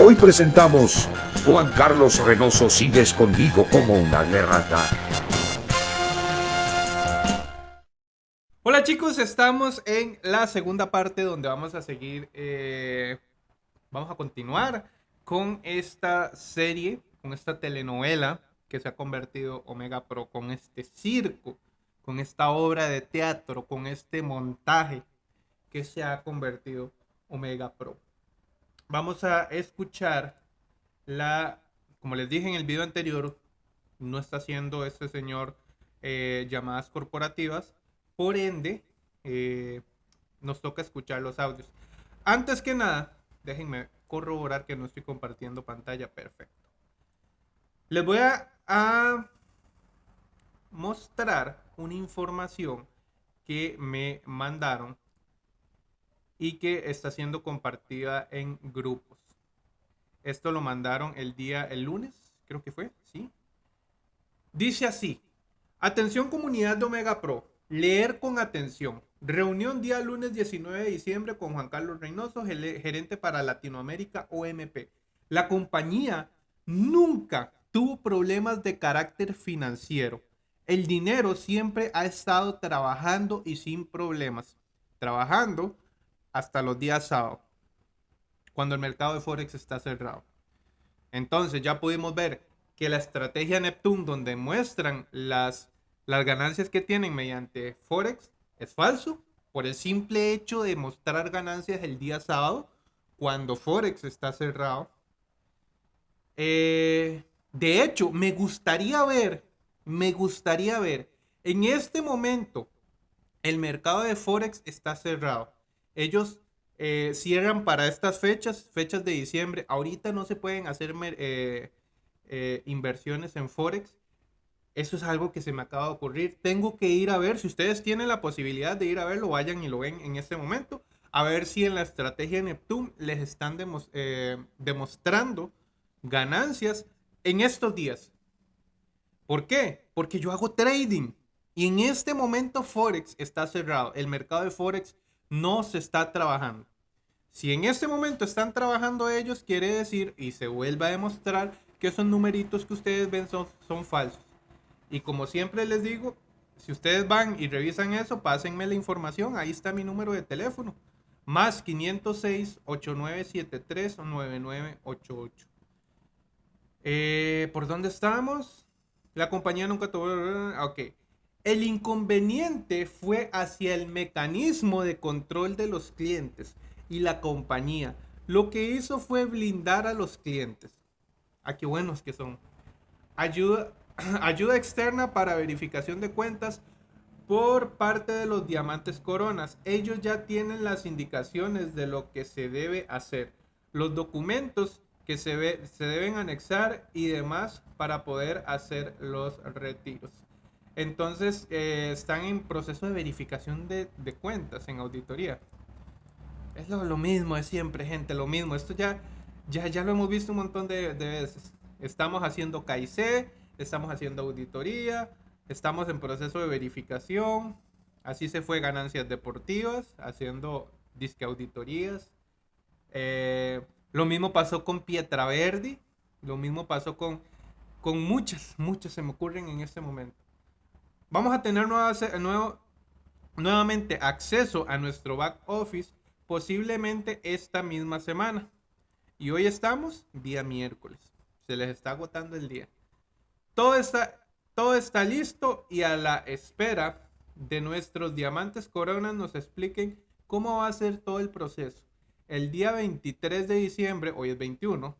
Hoy presentamos Juan Carlos Reynoso sigue escondido como una garrata. Hola chicos, estamos en la segunda parte donde vamos a seguir, eh, vamos a continuar con esta serie, con esta telenovela que se ha convertido Omega Pro, con este circo, con esta obra de teatro, con este montaje que se ha convertido Omega Pro. Vamos a escuchar la, como les dije en el video anterior, no está haciendo este señor eh, llamadas corporativas, por ende, eh, nos toca escuchar los audios. Antes que nada, déjenme corroborar que no estoy compartiendo pantalla. Perfecto. Les voy a, a mostrar una información que me mandaron y que está siendo compartida en grupos. Esto lo mandaron el día, el lunes, creo que fue, ¿sí? Dice así, atención comunidad de Omega Pro, leer con atención. Reunión día lunes 19 de diciembre con Juan Carlos Reynoso, gerente para Latinoamérica OMP. La compañía nunca tuvo problemas de carácter financiero. El dinero siempre ha estado trabajando y sin problemas. Trabajando hasta los días sábados, cuando el mercado de Forex está cerrado. Entonces ya pudimos ver que la estrategia Neptune, donde muestran las, las ganancias que tienen mediante Forex, es falso por el simple hecho de mostrar ganancias el día sábado, cuando Forex está cerrado. Eh, de hecho, me gustaría ver, me gustaría ver, en este momento, el mercado de Forex está cerrado ellos eh, cierran para estas fechas, fechas de diciembre. Ahorita no se pueden hacer eh, eh, inversiones en Forex. Eso es algo que se me acaba de ocurrir. Tengo que ir a ver, si ustedes tienen la posibilidad de ir a verlo, vayan y lo ven en este momento. A ver si en la estrategia Neptune les están demostrando ganancias en estos días. ¿Por qué? Porque yo hago trading. Y en este momento Forex está cerrado. El mercado de Forex no se está trabajando. Si en este momento están trabajando ellos, quiere decir, y se vuelve a demostrar, que esos numeritos que ustedes ven son, falsos. Y como siempre les digo, si ustedes van y revisan eso, pásenme la información. Ahí está mi número de teléfono. Más 506-8973-9988. Eh, ¿Por dónde estamos? La compañía nunca tuvo... Ok. El inconveniente fue hacia el mecanismo de control de los clientes y la compañía. Lo que hizo fue blindar a los clientes. Ah, qué buenos que son. Ayuda, externa para verificación de cuentas por parte de los diamantes coronas. Ellos ya tienen las indicaciones de lo que se debe hacer. Los documentos que se deben anexar y demás para poder hacer los retiros. Entonces, eh, están en proceso de verificación de, cuentas en auditoría. Es lo, mismo de siempre, gente, lo mismo. Esto ya, ya, ya lo hemos visto un montón de, veces. Estamos haciendo KIC, estamos haciendo auditoría, estamos en proceso de verificación. Así se fue ganancias deportivas, haciendo disque auditorías. Eh, lo mismo pasó con Pietra Verdi, lo mismo pasó con, con muchas, muchas se me ocurren en este momento vamos a tener nuevo, nuevamente acceso a nuestro back office posiblemente esta misma semana. Y hoy estamos día miércoles. Se les está agotando el día. Todo está, todo está listo y a la espera de nuestros diamantes coronas nos expliquen cómo va a ser todo el proceso. El día 23 de diciembre, hoy es 21,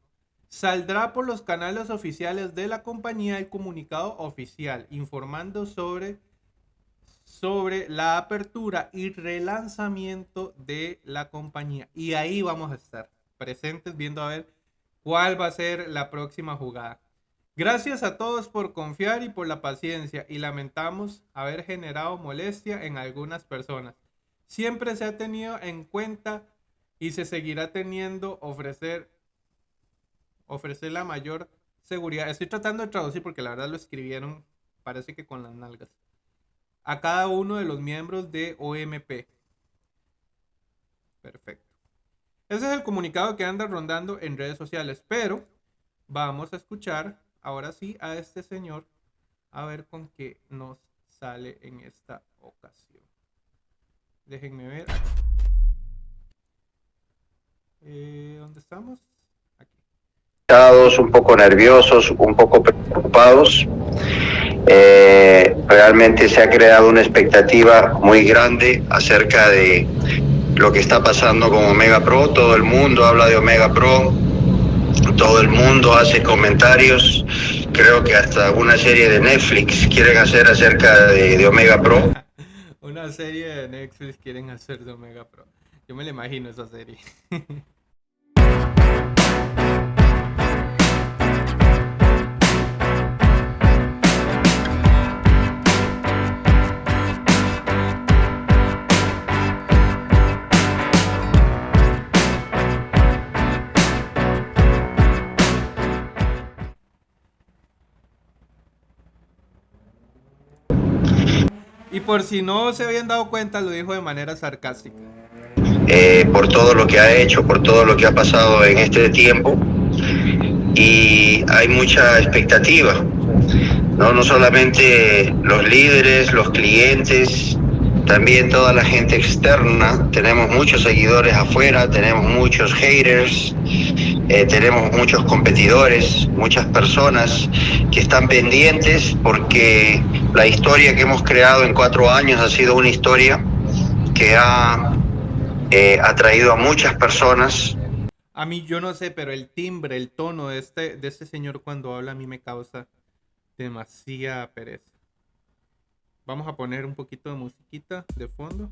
Saldrá por los canales oficiales de la compañía el comunicado oficial informando sobre, sobre la apertura y relanzamiento de la compañía. Y ahí vamos a estar presentes viendo a ver cuál va a ser la próxima jugada. Gracias a todos por confiar y por la paciencia y lamentamos haber generado molestia en algunas personas. Siempre se ha tenido en cuenta y se seguirá teniendo ofrecer ofrecer la mayor seguridad. Estoy tratando de traducir porque la verdad lo escribieron, parece que con las nalgas. A cada uno de los miembros de OMP. Perfecto. Ese es el comunicado que anda rondando en redes sociales. Pero vamos a escuchar ahora sí a este señor a ver con qué nos sale en esta ocasión. Déjenme ver. Eh, ¿Dónde estamos? Un poco nerviosos, un poco preocupados. Eh, realmente se ha creado una expectativa muy grande acerca de lo que está pasando con Omega Pro. Todo el mundo habla de Omega Pro, todo el mundo hace comentarios. Creo que hasta una serie de Netflix quieren hacer acerca de, de Omega Pro. una serie de Netflix quieren hacer de Omega Pro. Yo me la imagino esa serie. por si no se habían dado cuenta, lo dijo de manera sarcástica. Eh, por todo lo que ha hecho, por todo lo que ha pasado en este tiempo. Y hay mucha expectativa, ¿no? no solamente los líderes, los clientes, también toda la gente externa. Tenemos muchos seguidores afuera, tenemos muchos haters, eh, tenemos muchos competidores, muchas personas que están pendientes porque la historia que hemos creado en cuatro años ha sido una historia que ha eh, atraído a muchas personas. A mí yo no sé, pero el timbre, el tono de este, de este señor cuando habla a mí me causa demasiada pereza. Vamos a poner un poquito de musiquita de fondo.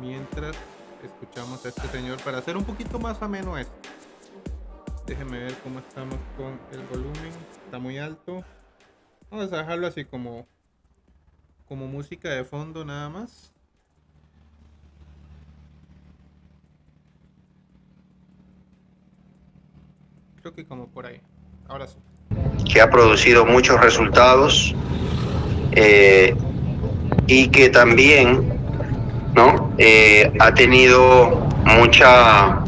Mientras escuchamos a este señor para hacer un poquito más ameno esto. Déjenme ver cómo estamos con el volumen. Está muy alto. Vamos a dejarlo así como, como música de fondo nada más. Creo que como por ahí. Ahora sí. Que ha producido muchos resultados eh, y que también ¿no? Eh, ha tenido mucha,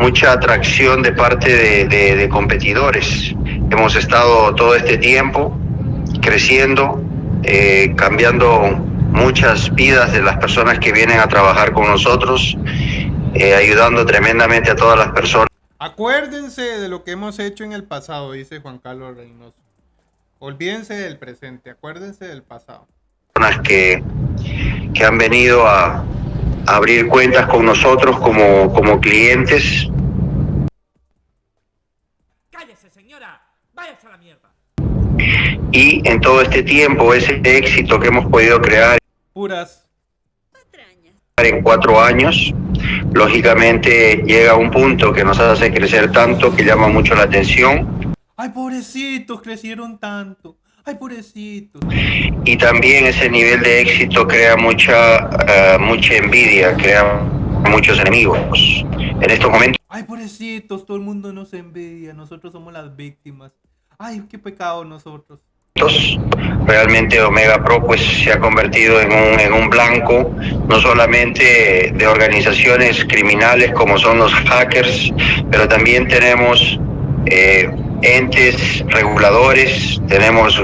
mucha atracción de parte de, competidores. Hemos estado todo este tiempo creciendo, eh, cambiando muchas vidas de las personas que vienen a trabajar con nosotros, eh, ayudando tremendamente a todas las personas. Acuérdense de lo que hemos hecho en el pasado, dice Juan Carlos Reynoso. Olvídense del presente, acuérdense del pasado. Que, que han venido a, abrir cuentas con nosotros como, como clientes. Cállese, señora, váyase a la mierda. Y en todo este tiempo, ese éxito que hemos podido crear. Puras. En cuatro años, lógicamente llega un punto que nos hace crecer tanto que llama mucho la atención. Ay, pobrecitos, crecieron tanto. Ay, pobrecito. Y también ese nivel de éxito crea mucha, uh, mucha envidia, crea muchos enemigos. En estos momentos. Ay, pobrecitos, todo el mundo nos envidia, nosotros somos las víctimas. Ay, qué pecado nosotros. Realmente Omega Pro pues se ha convertido en un, en un blanco no solamente de organizaciones criminales como son los hackers, pero también tenemos eh, entes reguladores, tenemos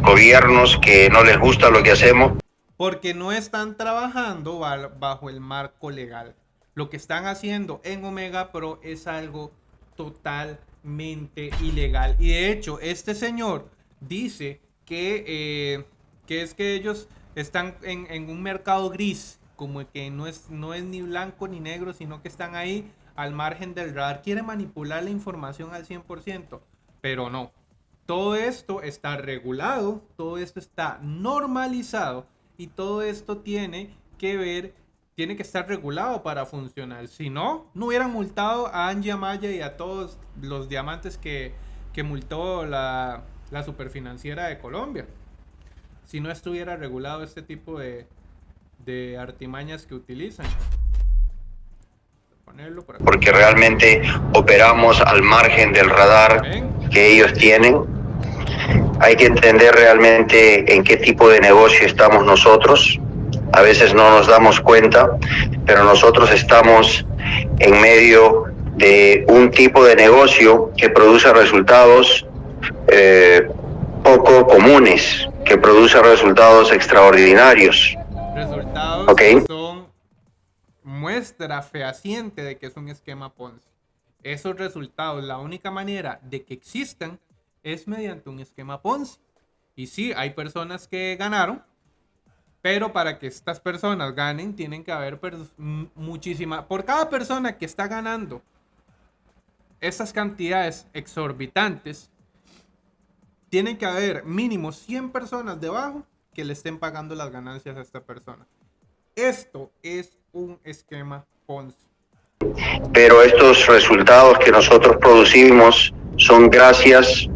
gobiernos que no les gusta lo que hacemos. Porque no están trabajando bajo el marco legal. Lo que están haciendo en Omega Pro es algo totalmente ilegal. Y de hecho, este señor dice que, eh, que es que ellos están en, en, un mercado gris, como que no es, no es ni blanco ni negro, sino que están ahí al margen del radar. Quiere manipular la información al 100%, pero no. Todo esto está regulado, todo esto está normalizado y todo esto tiene que ver, tiene que estar regulado para funcionar. Si no, no hubieran multado a Angie Amaya y a todos los diamantes que, que multó la, la superfinanciera de Colombia. Si no estuviera regulado este tipo de, de artimañas que utilizan. Porque realmente operamos al margen del radar que ellos tienen hay que entender realmente en qué tipo de negocio estamos nosotros. a veces no nos damos cuenta, pero nosotros estamos en medio de un tipo de negocio que produce resultados eh, poco comunes, que produce resultados extraordinarios. Resultados Ok. que son muestra fehaciente de que es un esquema Ponzi. Esos resultados, la única manera de que existan es mediante un esquema Ponzi. Y sí, hay personas que ganaron, pero para que estas personas ganen, tienen que haber muchísima. Por cada persona que está ganando esas cantidades exorbitantes, tienen que haber mínimo 100 personas debajo que le estén pagando las ganancias a esta persona. Esto es un esquema Ponzi. pero estos resultados que nosotros producimos son gracias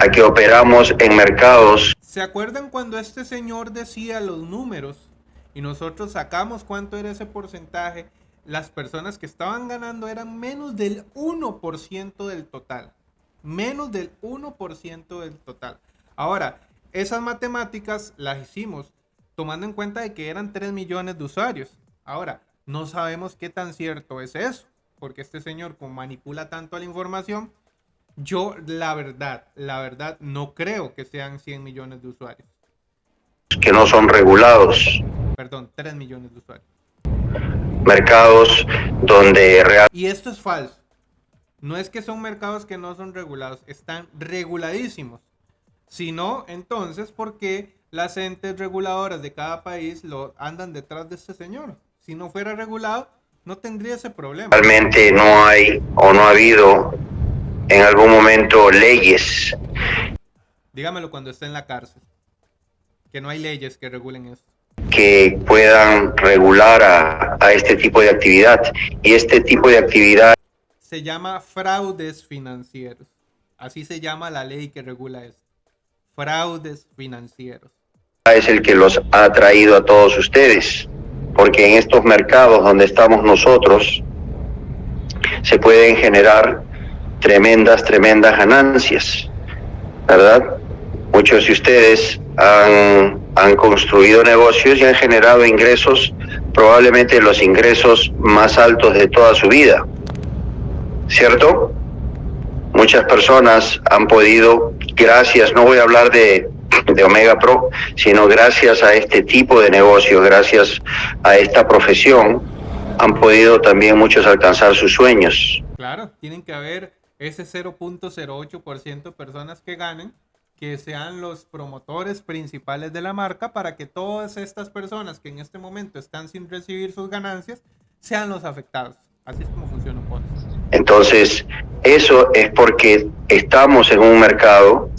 a que operamos en mercados ¿Se acuerdan cuando este señor decía los números y nosotros sacamos cuánto era ese porcentaje? Las personas que estaban ganando eran menos del 1% del total. Menos del 1% del total. Ahora, esas matemáticas las hicimos tomando en cuenta de que eran 3 millones de usuarios. Ahora, no sabemos qué tan cierto es eso, porque este señor manipula tanto la información, yo la verdad, la verdad no creo que sean 100 millones de usuarios. que no son regulados, Perdón, 3 millones de usuarios. mercados donde real- Y esto es falso. No es que son mercados que no son regulados, están reguladísimos. Si no, entonces, ¿por qué las entes reguladoras de cada país lo andan detrás de este señor? Si no fuera regulado, no tendría ese problema. realmente no hay o no ha habido en algún momento leyes Dígamelo cuando esté en la cárcel. Que no hay leyes que regulen eso. que puedan regular a, a este tipo de actividad. Y este tipo de actividad Se llama fraudes financieros. Así se llama la ley que regula esto. Fraudes financieros. es el que los ha traído a todos ustedes, porque en estos mercados donde estamos nosotros se pueden generar tremendas, tremendas ganancias, ¿verdad? Muchos de ustedes han, han construido negocios y han generado ingresos, probablemente los ingresos más altos de toda su vida, ¿cierto? Muchas personas han podido, gracias, no voy a hablar de, de Omega Pro, sino gracias a este tipo de negocios, gracias a esta profesión, han podido también muchos alcanzar sus sueños. Claro, tienen que haber ese 0.08% de personas que ganen, que sean los promotores principales de la marca para que todas estas personas que en este momento están sin recibir sus ganancias sean los afectados. Así es como funciona un Ponzi. Entonces, eso es porque estamos en un mercado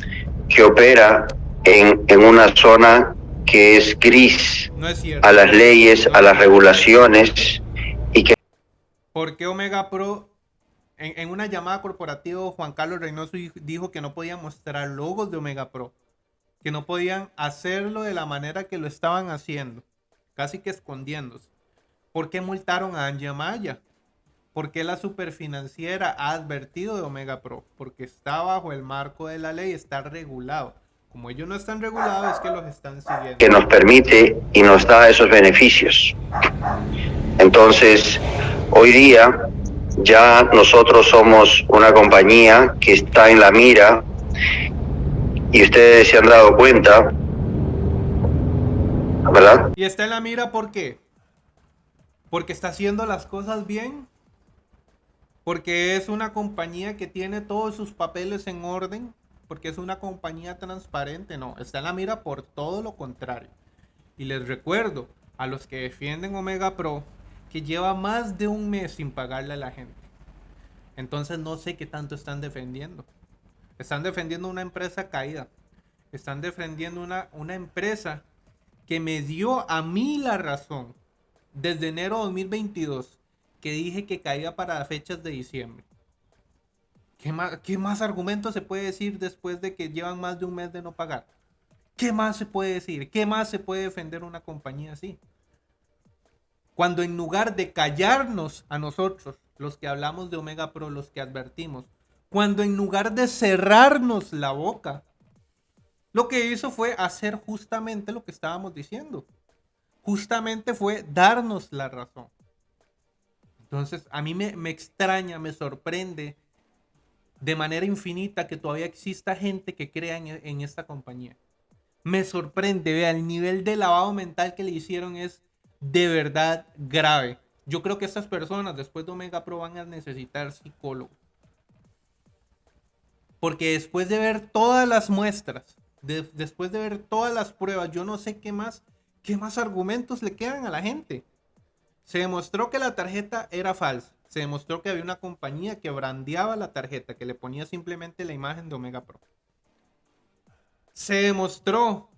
que opera en, en una zona que es gris No es a las leyes, a las regulaciones y que ¿Por qué Omega Pro, en, una llamada corporativa, Juan Carlos Reynoso di- dijo que no podían mostrar logos de Omega Pro? Que no podían hacerlo de la manera que lo estaban haciendo, casi que escondiéndose. ¿Por qué multaron a Angie Maya? ¿Por qué la superfinanciera ha advertido de Omega Pro? Porque está bajo el marco de la ley, está regulado. Como ellos no están regulados, es que los están siguiendo. que nos permite y nos da esos beneficios. Entonces, hoy día ya nosotros somos una compañía que está en la mira y ustedes se han dado cuenta, ¿verdad? Y está en la mira, ¿por qué? Porque está haciendo las cosas bien. Porque es una compañía que tiene todos sus papeles en orden. Porque es una compañía transparente. No, está en la mira por todo lo contrario. Y les recuerdo a los que defienden Omega Pro que lleva más de un mes sin pagarle a la gente. Entonces no sé qué tanto están defendiendo. Están defendiendo una empresa caída. Están defendiendo una, una empresa que me dio a mí la razón desde enero de 2022 que dije que caía para fechas de diciembre. ¿Qué más, ¿Qué más argumentos se puede decir después de que llevan más de un mes de no pagar? ¿Qué más se puede decir? ¿Qué más se puede defender una compañía así? Cuando en lugar de callarnos a nosotros, los que hablamos de Omega Pro, los que advertimos, cuando en lugar de cerrarnos la boca, lo que hizo fue hacer justamente lo que estábamos diciendo. justamente fue darnos la razón. Entonces, a mí me, me extraña, me sorprende de manera infinita que todavía exista gente que crea en, en esta compañía. Me sorprende, vea, el nivel de lavado mental que le hicieron es de verdad grave. Yo creo que estas personas después de Omega Pro van a necesitar psicólogo. Porque después de ver todas las muestras, de- después de ver todas las pruebas, yo no sé qué más, qué más argumentos le quedan a la gente. Se demostró que la tarjeta era falsa. Se demostró que había una compañía que brandeaba la tarjeta, que le ponía simplemente la imagen de Omega Pro. Se demostró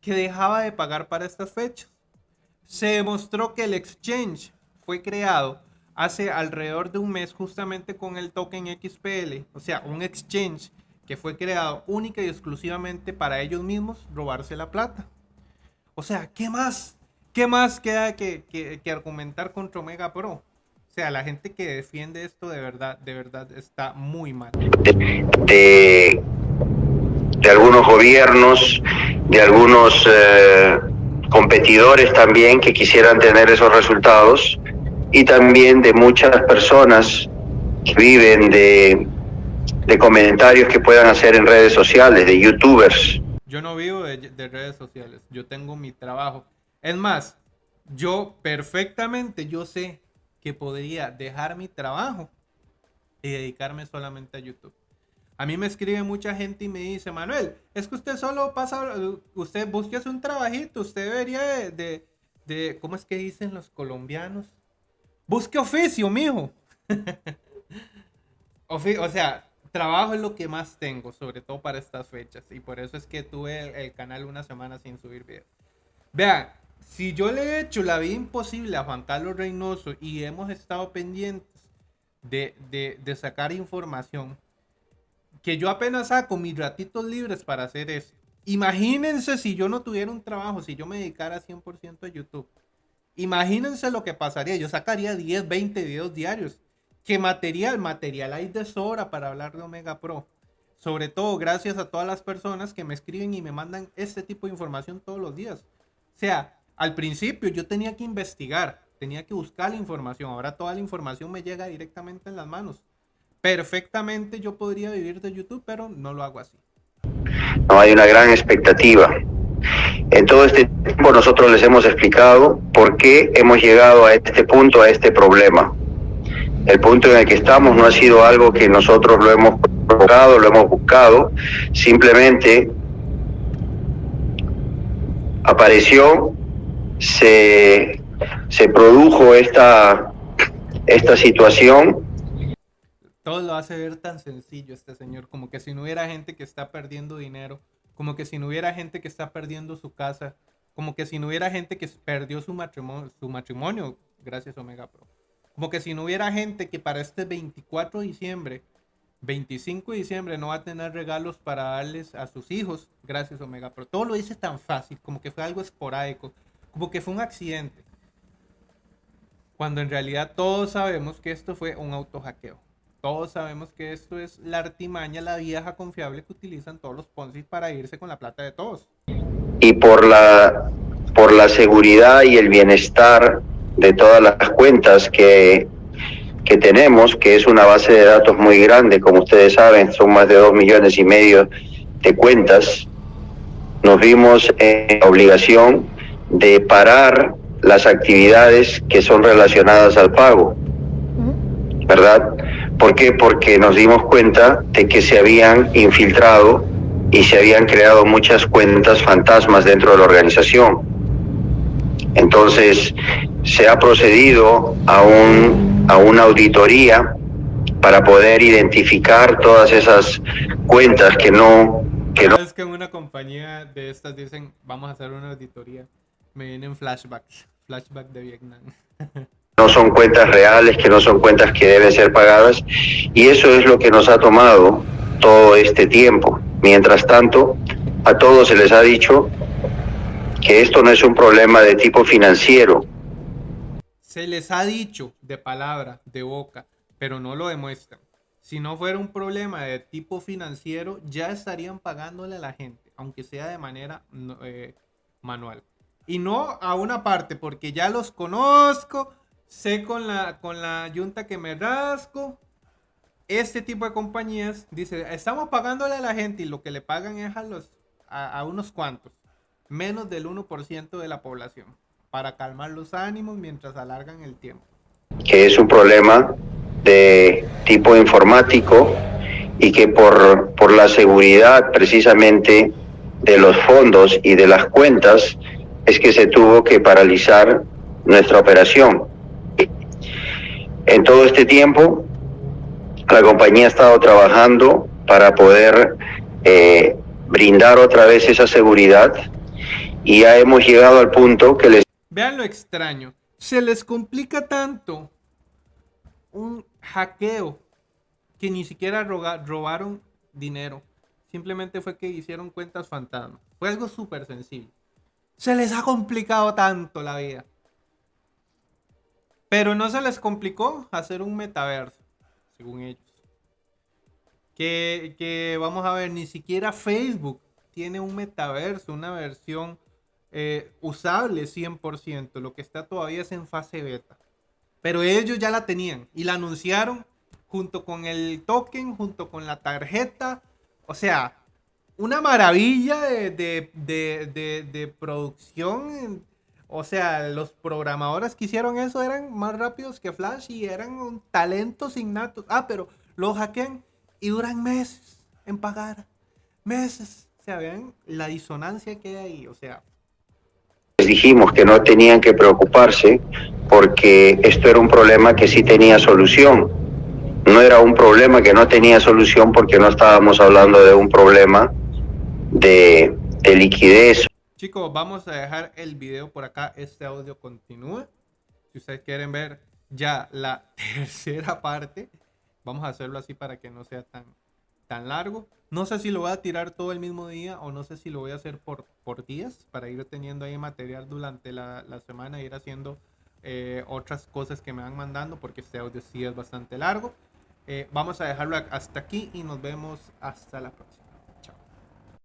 que dejaba de pagar para estas fechas. Se demostró que el exchange fue creado hace alrededor de un mes justamente con el token XPL, o sea, un exchange que fue creado única y exclusivamente para ellos mismos robarse la plata. O sea, ¿qué más? ¿Qué más queda que, que- argumentar contra Omega Pro? O sea, la gente que defiende esto de verdad, de verdad está muy mal. de, de algunos gobiernos, de algunos eh, competidores también que quisieran tener esos resultados y también de muchas personas que viven de, de comentarios que puedan hacer en redes sociales, de youtubers. Yo no vivo de, de redes sociales, yo tengo mi trabajo. Es más, yo perfectamente, yo sé que podría dejar mi trabajo y dedicarme solamente a YouTube. A mí me escribe mucha gente y me dice, Manuel, es que usted solo pasa, usted búsquese un trabajito, usted debería de, de, de- ¿cómo es que dicen los colombianos? Busque oficio, mijo. Ofi- o sea, trabajo es lo que más tengo, sobre todo para estas fechas. Y por eso es que tuve el, el canal una semana sin subir video. Vean, si yo le he hecho la vida imposible a Juan Carlos Reynoso y hemos estado pendientes de, de- de sacar información, que yo apenas saco mis ratitos libres para hacer eso. Imagínense si yo no tuviera un trabajo, si yo me dedicara 100% a YouTube. Imagínense lo que pasaría. Yo sacaría 10, 20 videos diarios. ¿Qué material? Material hay de sobra para hablar de Omega Pro. Sobre todo gracias a todas las personas que me escriben y me mandan este tipo de información todos los días. O sea, al principio yo tenía que investigar, tenía que buscar la información. Ahora toda la información me llega directamente en las manos. Perfectamente yo podría vivir de YouTube, pero no lo hago así. no hay una gran expectativa. En todo este tiempo nosotros les hemos explicado por qué hemos llegado a este punto, a este problema. El punto en el que estamos no ha sido algo que nosotros lo hemos provocado, lo hemos buscado, simplemente apareció, se, se produjo esta, esta situación Todo lo hace ver tan sencillo este señor, como que si no hubiera gente que está perdiendo dinero, como que si no hubiera gente que está perdiendo su casa, como que si no hubiera gente que perdió su matrimonio, gracias Omega Pro, como que si no hubiera gente que para este 24 de diciembre, 25 de diciembre no va a tener regalos para darles a sus hijos gracias Omega Pro. Todo lo dice tan fácil, como que fue algo esporádico, como que fue un accidente. Cuando en realidad todos sabemos que esto fue un autohackeo. Todos sabemos que esto es la artimaña, la vieja confiable que utilizan todos los Ponzi para irse con la plata de todos. y por la por la seguridad y el bienestar de todas las cuentas que, que tenemos, que es una base de datos muy grande, como ustedes saben, son más de dos millones y medio de cuentas, nos vimos en la obligación de parar las actividades que son relacionadas al pago, ¿verdad? ¿Por qué? Porque nos dimos cuenta de que se habían infiltrado y se habían creado muchas cuentas fantasmas dentro de la organización. Entonces, se ha procedido a, un, a una auditoría para poder identificar todas esas cuentas que no, que no Es que en una compañía de estas dicen, vamos a hacer una auditoría. Me vienen flashbacks, flashback de Vietnam. no son cuentas reales, que no son cuentas que deben ser pagadas, y eso es lo que nos ha tomado todo este tiempo. Mientras tanto, a todos se les ha dicho que esto no es un problema de tipo financiero, Se les ha dicho de palabra, de boca, pero no lo demuestran. Si no fuera un problema de tipo financiero, ya estarían pagándole a la gente, aunque sea de manera eh, manual. Y no a una parte, porque ya los conozco, sé con la, con la yunta que me rasco. Este tipo de compañías dice, estamos pagándole a la gente y lo que le pagan es a, los, a, a unos cuantos, menos del 1% de la población, para calmar los ánimos mientras alargan el tiempo. que es un problema de tipo informático y que por, por la seguridad precisamente de los fondos y de las cuentas es que se tuvo que paralizar nuestra operación. En todo este tiempo, la compañía ha estado trabajando para poder eh, brindar otra vez esa seguridad y ya hemos llegado al punto que les Vean lo extraño. Se les complica tanto un hackeo que ni siquiera robaron dinero. Simplemente fue que hicieron cuentas fantasma. Fue algo súper sencillo. Se les ha complicado tanto la vida. Pero no se les complicó hacer un metaverso, según ellos. Que, que vamos a ver, ni siquiera Facebook tiene un metaverso, una versión eh, usable 100%. Lo que está todavía es en fase beta. Pero ellos ya la tenían y la anunciaron junto con el token, junto con la tarjeta. O sea, una maravilla de, de- de- de- de producción. O sea, los programadores que hicieron eso eran más rápidos que Flash y eran un talentos innatos. Ah, pero lo hackean y duran meses en pagar. Meses. O sea, vean la disonancia que hay ahí. O sea, les dijimos que no tenían que preocuparse porque esto era un problema que sí tenía solución. No era un problema que no tenía solución porque no estábamos hablando de un problema de liquidez Chicos, vamos a dejar el video por acá. Este audio continúa. Si ustedes quieren ver ya la tercera parte, vamos a hacerlo así para que no sea tan, tan largo. No sé si lo voy a tirar todo el mismo día o no sé si lo voy a hacer por, por días para ir teniendo ahí material durante la, la semana e ir haciendo eh, otras cosas que me van mandando porque este audio sí es bastante largo. Eh, vamos a dejarlo hasta aquí y nos vemos hasta la próxima.